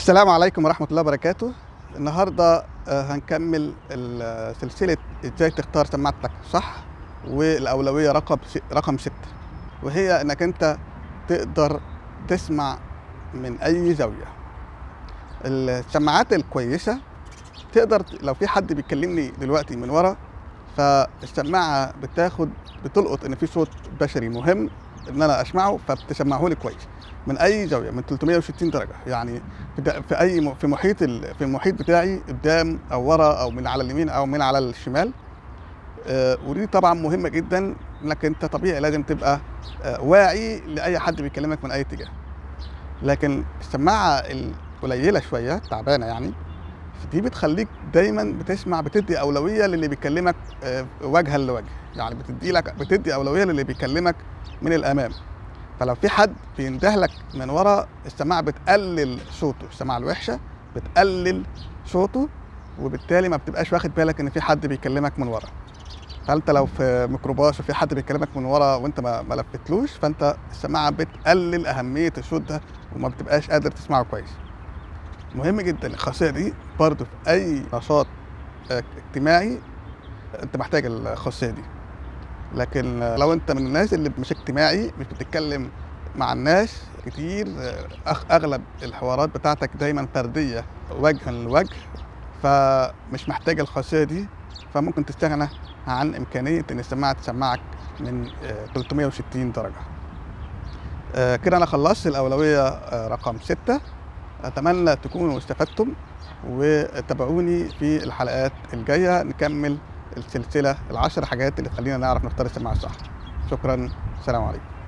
السلام عليكم ورحمة الله وبركاته. النهاردة آه، هنكمل ال- سلسلة إزاي تختار سماعتك صح؟ والأولوية رقم رقم ستة. وهي إنك أنت تقدر تسمع من أي زاوية. السماعات الكويسة تقدر لو في حد بيكلمني دلوقتي من ورا فالسماعة بتاخد بتلقط إن في صوت بشري مهم إن أنا أسمعه فبتسمعه لي كويس. من أي زاوية؟ من 360 درجة. يعني في أي في محيط في المحيط بتاعي قدام أو ورا أو من على اليمين أو من على الشمال. آه، ودي طبعا مهمة جدا إنك أنت طبيعي لازم تبقى آه، واعي لأي حد بيكلمك من أي اتجاه. لكن السماعة القليله شوية تعبانة يعني. دي بتخليك دايما بتسمع بتدي أولوية للي بيكلمك آه، وجها لوجه. يعني بتدي لك بتدي أولوية للي بيكلمك من الأمام. فلو في حد بينده لك من ورا السماعة بتقلل صوته السماعة الوحشة بتقلل صوته وبالتالي ما بتبقاش واخد بالك إن في حد بيكلمك من ورا. فأنت لو في ميكروباص وفي حد بيكلمك من ورا وأنت ما لفتلوش فأنت السماعة بتقلل أهمية الصوت ده وما بتبقاش قادر تسمعه كويس. مهم جدا الخاصية دي برضه في أي نشاط آه، اجتماعي أنت محتاج الخاصية دي. لكن لو أنت من الناس اللي مش اجتماعي مش بتتكلم مع الناس كتير آه، أغلب الحوارات بتاعتك دايما فرديه وجها لوجه فمش محتاج الخاصية دي فممكن تستغنى عن إمكانية إن السماعة تسمعك من آه، 360 درجة. كده أنا خلصت الأولوية رقم 6 أتمنى تكونوا استفدتم وتابعوني في الحلقات الجاية نكمل السلسلة العشر حاجات اللي تخلينا نعرف نختار السماعة الصح. شكرا. السلام عليكم.